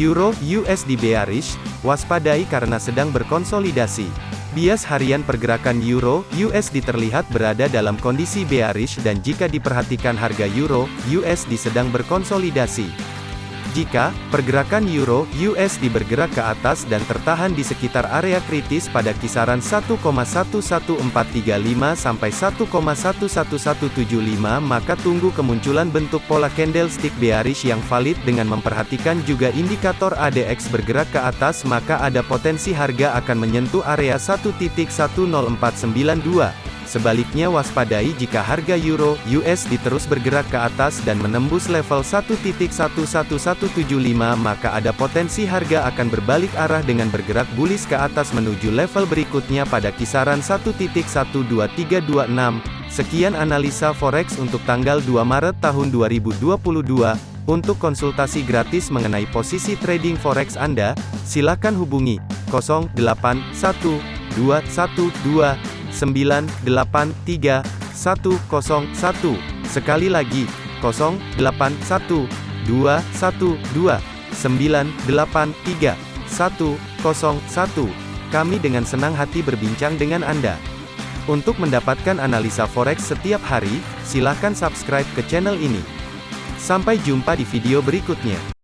Euro USD bearish, waspadai karena sedang berkonsolidasi. Bias harian pergerakan Euro USD terlihat berada dalam kondisi bearish dan jika diperhatikan harga Euro USD sedang berkonsolidasi. Jika pergerakan euro USD bergerak ke atas dan tertahan di sekitar area kritis pada kisaran 1,11435 sampai 1,11175 maka tunggu kemunculan bentuk pola candlestick bearish yang valid dengan memperhatikan juga indikator ADX bergerak ke atas maka ada potensi harga akan menyentuh area 1.10492 Sebaliknya waspadai jika harga euro USD terus bergerak ke atas dan menembus level 1.11175 maka ada potensi harga akan berbalik arah dengan bergerak bullish ke atas menuju level berikutnya pada kisaran 1.12326. Sekian analisa forex untuk tanggal 2 Maret tahun 2022. Untuk konsultasi gratis mengenai posisi trading forex Anda, silakan hubungi 081212 983 101. Sekali lagi, 081 212 983 101. Kami dengan senang hati berbincang dengan Anda. Untuk mendapatkan analisa forex setiap hari, silakan subscribe ke channel ini. Sampai jumpa di video berikutnya.